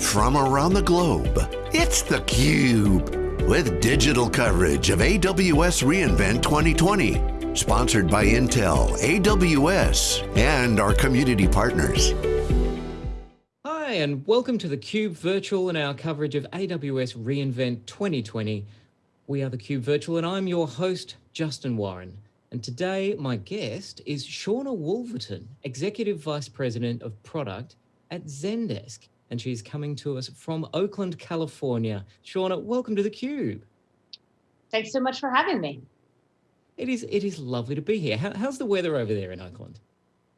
from around the globe. It's theCUBE, with digital coverage of AWS reInvent 2020. Sponsored by Intel, AWS, and our community partners. Hi, and welcome to theCUBE Virtual and our coverage of AWS reInvent 2020. We are theCUBE Virtual and I'm your host, Justin Warren. And today my guest is Shauna Wolverton, Executive Vice President of Product at Zendesk and she's coming to us from Oakland, California. Shauna, welcome to theCUBE. Thanks so much for having me. It is, it is lovely to be here. How, how's the weather over there in Oakland?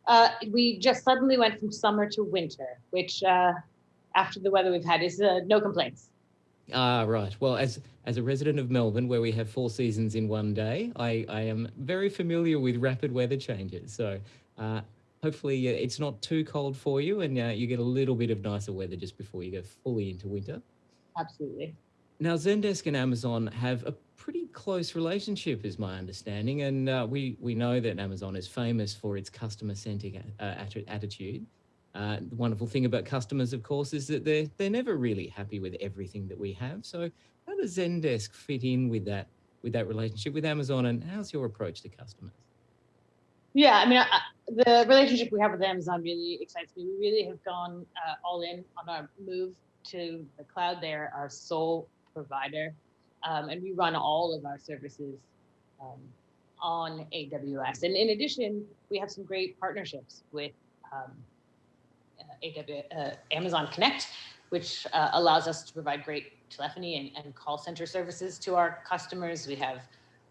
Uh, we just suddenly went from summer to winter, which uh, after the weather we've had is uh, no complaints. Ah, right. Well, as as a resident of Melbourne, where we have four seasons in one day, I, I am very familiar with rapid weather changes. So uh, hopefully it's not too cold for you and uh, you get a little bit of nicer weather just before you go fully into winter. Absolutely. Now, Zendesk and Amazon have a pretty close relationship is my understanding. And uh, we, we know that Amazon is famous for its customer-centric uh, attitude. Uh, the wonderful thing about customers, of course, is that they're, they're never really happy with everything that we have. So how does Zendesk fit in with that, with that relationship with Amazon and how's your approach to customers? Yeah, I mean, I, the relationship we have with Amazon really excites me. We really have gone uh, all in on our move to the cloud. They're our sole provider, um, and we run all of our services um, on AWS. And in addition, we have some great partnerships with um, uh, AWS, uh, Amazon Connect, which uh, allows us to provide great telephony and, and, call center services to our customers. We have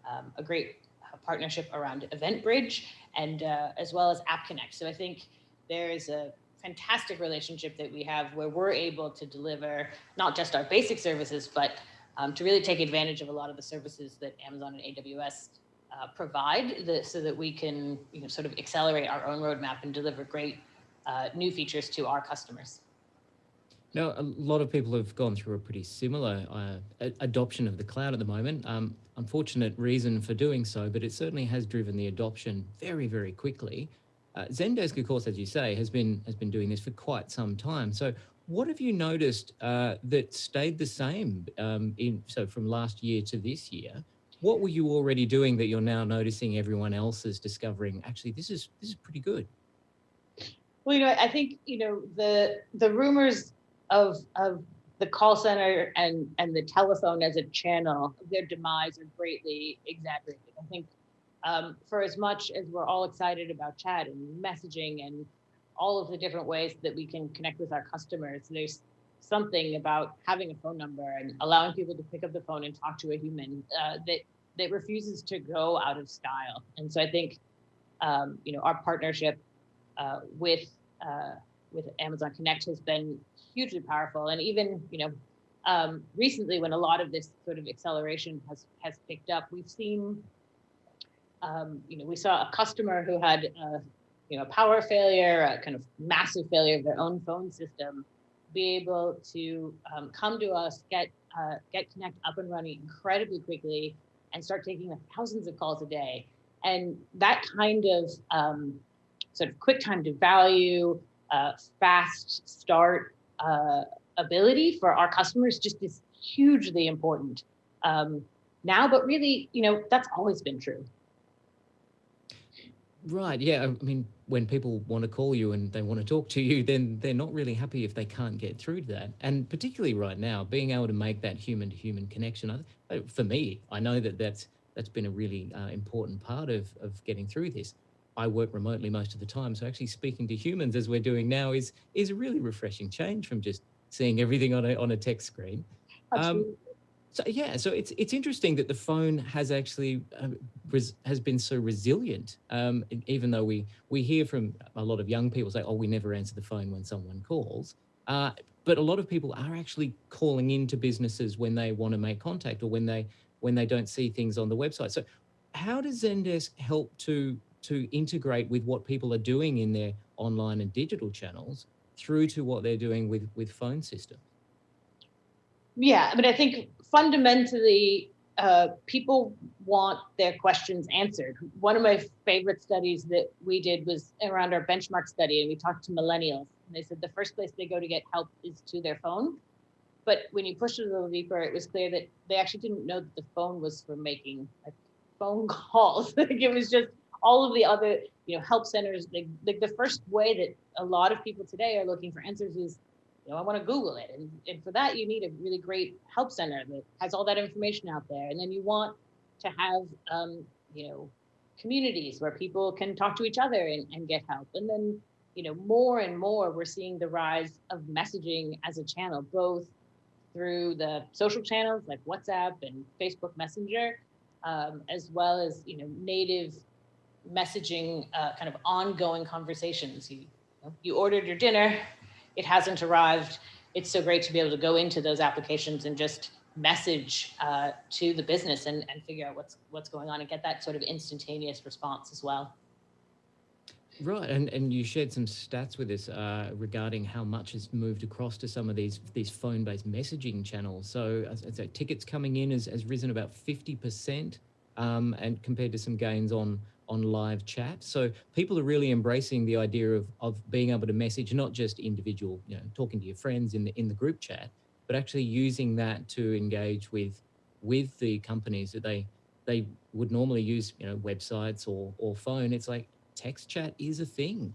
um, a great uh, partnership around EventBridge, and uh, as well as App Connect. So I think there is a fantastic relationship that we have where we're able to deliver not just our basic services, but um, to really take advantage of a lot of the services that Amazon and AWS uh, provide the, so that we can you know, sort of accelerate our own roadmap and deliver great uh, new features to our customers. Now, a lot of people have gone through a pretty similar uh, adoption of the cloud at the moment. Um, unfortunate reason for doing so, but it certainly has driven the adoption very, very quickly. Uh, Zendesk, of course, as you say, has been has been doing this for quite some time. So, what have you noticed uh, that stayed the same um, in so from last year to this year? What were you already doing that you're now noticing everyone else is discovering? Actually, this is this is pretty good. Well, you know, I think you know the the rumors of of the call center and and the telephone as a channel, their demise are greatly exaggerated. I think um, for as much as we're all excited about chat and messaging and all of the different ways that we can connect with our customers, there's something about having a phone number and allowing people to pick up the phone and talk to a human uh, that that refuses to go out of style. And so I think, um, you know, our partnership uh, with uh, with Amazon Connect has been hugely powerful. And even, you know, um, recently when a lot of this sort of acceleration has, has picked up, we've seen, um, you know, we saw a customer who had, a, you know, a power failure, a kind of massive failure of their own phone system, be able to um, come to us, get uh, get Connect up and running incredibly quickly, and start taking thousands of calls a day. And that kind of um, sort of quick time to value, uh, fast start uh, ability for our customers just is hugely important um, now, but really, you know, that's always been true. Right. Yeah. I mean, when people want to call you and they want to talk to you, then they're not really happy if they can't get through to that. And particularly right now, being able to make that human to human connection, for me, I know that that's, that's been a really uh, important part of, of getting through this. I work remotely most of the time. So actually speaking to humans as we're doing now is is a really refreshing change from just seeing everything on a, on a text screen. Um, so yeah, so it's it's interesting that the phone has actually uh, has been so resilient. Um, even though we we hear from a lot of young people say, "Oh, we never answer the phone when someone calls," uh, but a lot of people are actually calling into businesses when they want to make contact or when they when they don't see things on the website. So, how does Zendesk help to to integrate with what people are doing in their online and digital channels through to what they're doing with, with phone systems? Yeah, mean, I think fundamentally, uh, people want their questions answered. One of my favorite studies that we did was around our benchmark study, and we talked to millennials. And they said the first place they go to get help is to their phone. But when you pushed it a little deeper, it was clear that they actually didn't know that the phone was for making like phone calls. like it was just all of the other, you know, help centers. Like, like the first way that a lot of people today are looking for answers is, you know, I want to Google it. And, and for that, you need a really great help center that has all that information out there. And then you want to have, um, you know, communities where people can talk to each other and, and get help. And then, you know, more and more we're seeing the rise of messaging as a channel, both through the social channels like WhatsApp and Facebook Messenger, um, as well as, you know, native messaging, uh, kind of ongoing conversations. You, you, ordered your dinner, it hasn't arrived. It's so great to be able to go into those applications and just message uh, to the business and, and figure out what's what's going on and get that sort of instantaneous response as well. Right, and and you shared some stats with us uh, regarding how much has moved across to some of these these phone-based messaging channels. So, so tickets coming in has, has risen about fifty percent, um, and compared to some gains on on live chat. So people are really embracing the idea of of being able to message not just individual, you know, talking to your friends in the in the group chat, but actually using that to engage with with the companies that they they would normally use, you know, websites or or phone. It's like text chat is a thing.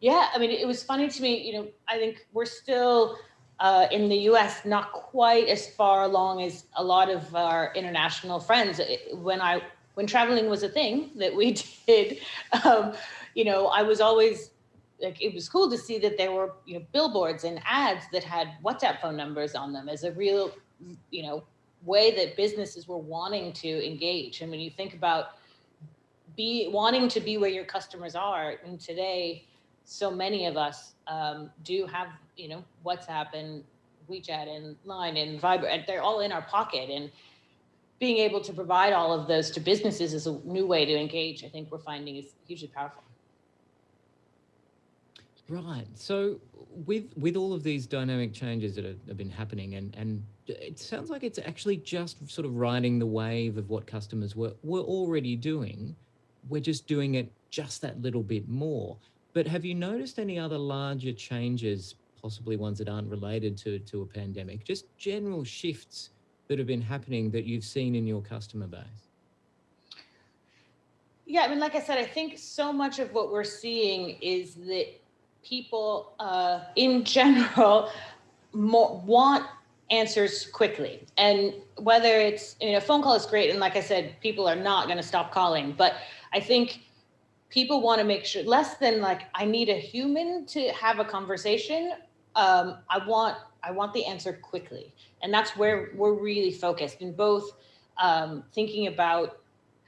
Yeah, I mean, it was funny to me. You know, I think we're still uh, in the U.S. not quite as far along as a lot of our international friends. When I when traveling was a thing that we did, um, you know, I was always like it was cool to see that there were you know billboards and ads that had WhatsApp phone numbers on them as a real you know way that businesses were wanting to engage. And when you think about be wanting to be where your customers are, and today so many of us um, do have you know WhatsApp and WeChat and Line and Viber, and they're all in our pocket and being able to provide all of those to businesses is a new way to engage. I think we're finding is hugely powerful. Right. So with with all of these dynamic changes that have, been happening and and it sounds like it's actually just sort of riding the wave of what customers were were already doing. We're just doing it just that little bit more. But have you noticed any other larger changes, possibly ones that aren't related to to a pandemic, just general shifts that have been happening that you've seen in your customer base? Yeah, I mean, like I said, I think so much of what we're seeing is that people uh, in general more, want answers quickly. And whether it's, you know, phone call is great. And like I said, people are not going to stop calling. But I think people want to make sure less than like, I need a human to have a conversation. Um, I want, I want the answer quickly. And that's where we're really focused in both um, thinking about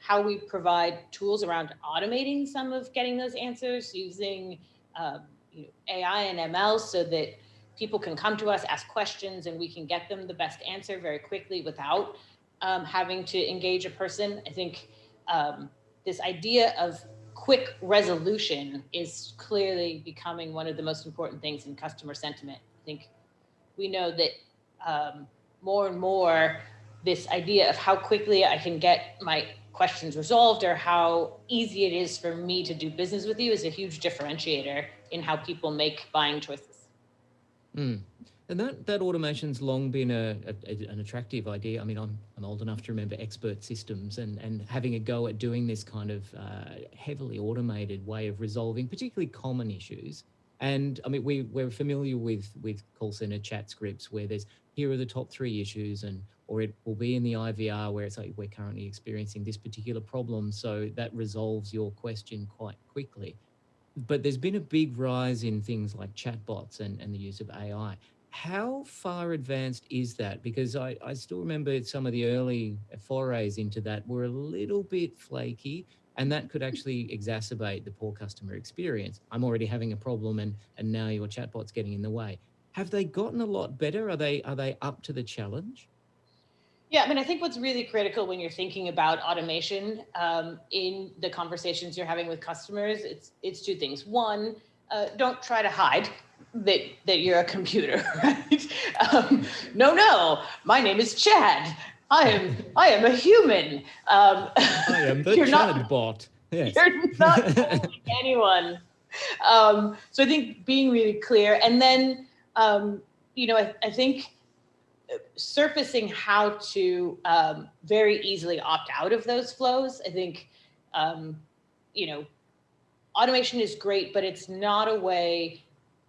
how we provide tools around automating some of getting those answers using um, you know, AI and ML so that people can come to us, ask questions, and we can get them the best answer very quickly without um, having to engage a person. I think um, this idea of quick resolution is clearly becoming one of the most important things in customer sentiment. I think we know that um, more and more this idea of how quickly I can get my questions resolved or how easy it is for me to do business with you is a huge differentiator in how people make buying choices. Mm. And that, that automation's long been a, a, an attractive idea. I mean, I'm, I'm old enough to remember expert systems and, and having a go at doing this kind of uh, heavily automated way of resolving particularly common issues. And I mean, we, we're familiar with, with call center chat scripts where there's, here are the top three issues and, or it will be in the IVR where it's like, we're currently experiencing this particular problem. So that resolves your question quite quickly but there's been a big rise in things like chatbots and, and the use of AI. How far advanced is that? Because I, I still remember some of the early forays into that were a little bit flaky and that could actually exacerbate the poor customer experience. I'm already having a problem and, and now your chatbot's getting in the way. Have they gotten a lot better? Are they, are they up to the challenge? Yeah, I mean, I think what's really critical when you're thinking about automation um, in the conversations you're having with customers, it's it's two things. One, uh, don't try to hide that that you're a computer, right? Um, no, no, my name is Chad. I am I am a human. Um, I am the Chad not, bot. Yes. You're not anyone. um, so I think being really clear, and then um, you know, I, I, think surfacing how to um, very easily opt out of those flows. I think um, you know, automation is great, but it's not a way.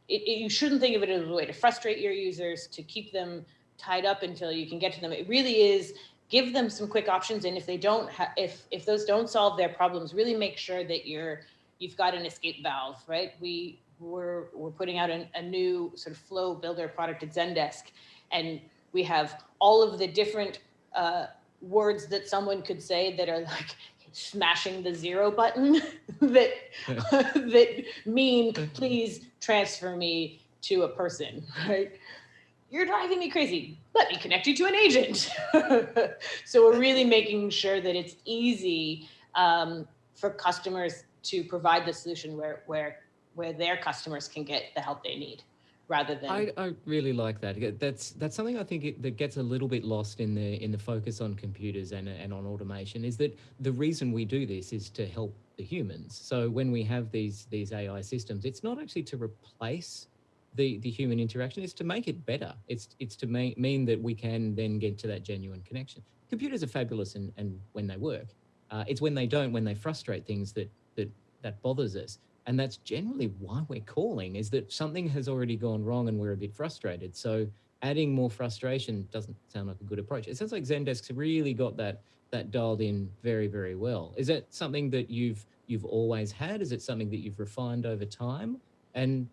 It, it, you shouldn't think of it as a way to frustrate your users, to keep them tied up until you can get to them. It really is give them some quick options. And if they don't if, if those don't solve their problems, really make sure that you're, you've got an escape valve, right? We, we're, we're putting out an, a new sort of flow builder product at Zendesk. And we have all of the different uh, words that someone could say that are like smashing the zero button that, that mean, please transfer me to a person, right? you're driving me crazy. Let me connect you to an agent. so we're really making sure that it's easy um, for customers to provide the solution where, where, where their customers can get the help they need rather than I, I really like that that's that's something I think it, that gets a little bit lost in the in the focus on computers and and on automation is that the reason we do this is to help the humans so when we have these these AI systems it's not actually to replace the, the human interaction is to make it better. It's, it's to make, mean that we can then get to that genuine connection. Computers are fabulous and, and when they work. Uh, it's when they don't, when they frustrate things that, that, that bothers us. And that's generally why we're calling is that something has already gone wrong and we're a bit frustrated. So adding more frustration doesn't sound like a good approach. It sounds like Zendesk's really got that that dialed in very, very well. Is that something that you've you've always had? Is it something that you've refined over time? And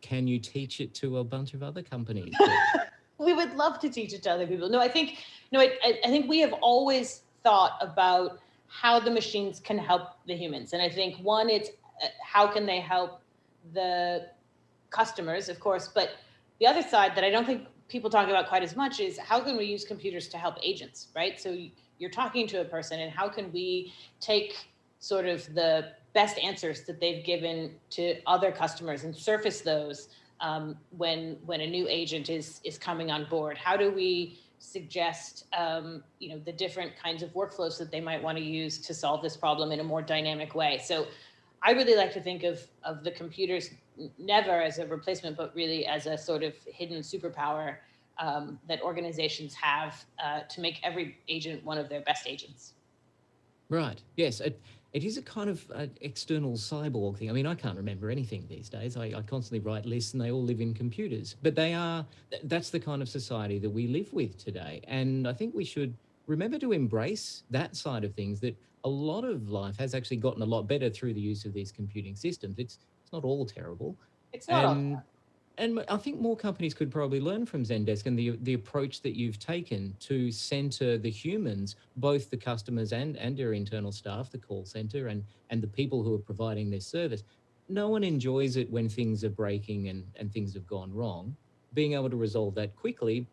can you teach it to a bunch of other companies? we would love to teach it to other people. No, I think no, I, I think we have always thought about how the machines can help the humans, and I think one, it's how can they help the customers, of course, but the other side that I don't think people talk about quite as much is how can we use computers to help agents, right? So you're talking to a person, and how can we take sort of the best answers that they've given to other customers and surface those um, when when a new agent is is coming on board? How do we suggest um, you know the different kinds of workflows that they might want to use to solve this problem in a more dynamic way? So I really like to think of of the computers never as a replacement, but really as a sort of hidden superpower um, that organizations have uh, to make every agent one of their best agents. Right. Yes. It, it is a kind of uh, external cyborg thing. I mean, I can't remember anything these days. I, I, constantly write lists and they all live in computers, but they are, that's the kind of society that we live with today. And I think we should remember to embrace that side of things that a lot of life has actually gotten a lot better through the use of these computing systems. It's, it's not all terrible. It's not and, and I think more companies could probably learn from Zendesk and the the approach that you've taken to center the humans, both the customers and and your internal staff, the call center, and and the people who are providing this service. No one enjoys it when things are breaking and and things have gone wrong. Being able to resolve that quickly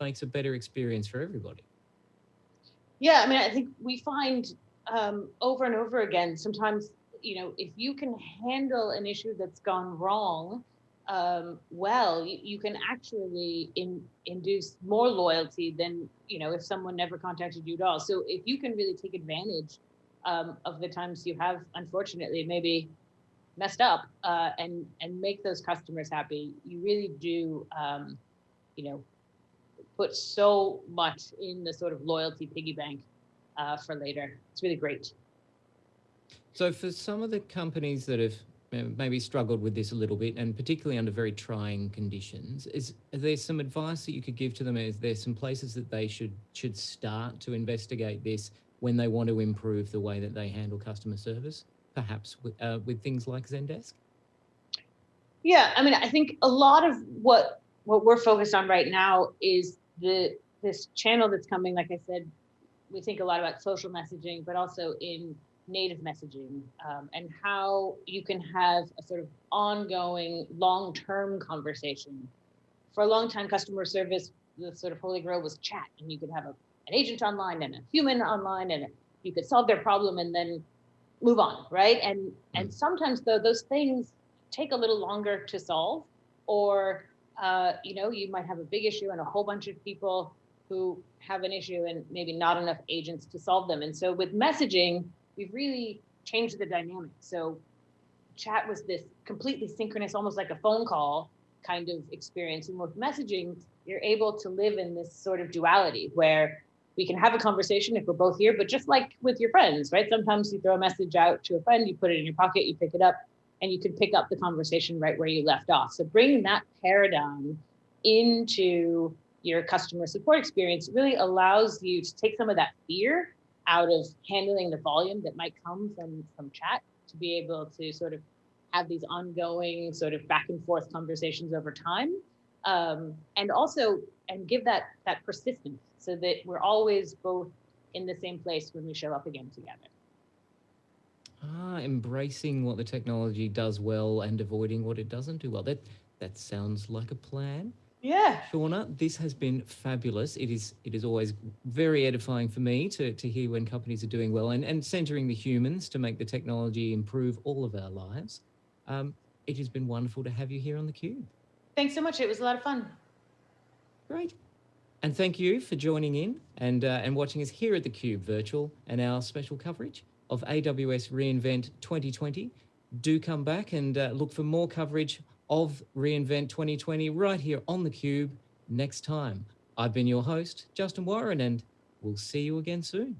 makes a better experience for everybody. Yeah, I mean, I think we find um, over and over again. Sometimes, you know, if you can handle an issue that's gone wrong um, well, you, you, can actually in, induce more loyalty than, you know, if someone never contacted you at all. So if you can really take advantage um, of the times you have, unfortunately, maybe messed up uh, and, and make those customers happy, you really do, um, you know, put so much in the sort of loyalty piggy bank uh, for later. It's really great. So for some of the companies that have maybe struggled with this a little bit, and particularly under very trying conditions. Is, is there some advice that you could give to them? Is there some places that they should should start to investigate this when they want to improve the way that they handle customer service, perhaps with, uh, with things like Zendesk? Yeah, I mean, I think a lot of what what we're focused on right now is the this channel that's coming. Like I said, we think a lot about social messaging, but also in native messaging um, and how you can have a sort of ongoing long-term conversation. For a long time, customer service, the sort of holy grail was chat, and you could have a, an agent online and a human online, and you could solve their problem and then move on, right? And and mm. sometimes though those things take a little longer to solve, or uh, you know you might have a big issue and a whole bunch of people who have an issue and maybe not enough agents to solve them. And so with messaging, we've really changed the dynamic. So chat was this completely synchronous, almost like a phone call kind of experience. And with messaging, you're able to live in this sort of duality where we can have a conversation if we're both here, but just like with your friends, right? Sometimes you throw a message out to a friend, you put it in your pocket, you pick it up, and you can pick up the conversation right where you left off. So bringing that paradigm into your customer support experience really allows you to take some of that fear out of handling the volume that might come from from chat to be able to sort of have these ongoing sort of back and forth conversations over time. Um, and also and give that that persistence so that we're always both in the same place when we show up again together. Ah embracing what the technology does well and avoiding what it doesn't do well. That that sounds like a plan yeah. Shauna, this has been fabulous. It is it is always very edifying for me to, to hear when companies are doing well and, and centering the humans to make the technology improve all of our lives. Um, it has been wonderful to have you here on theCUBE. Thanks so much. It was a lot of fun. Great. And thank you for joining in and, uh, and watching us here at theCUBE Virtual and our special coverage of AWS reInvent 2020. Do come back and uh, look for more coverage of reInvent 2020 right here on theCUBE next time. I've been your host, Justin Warren, and we'll see you again soon.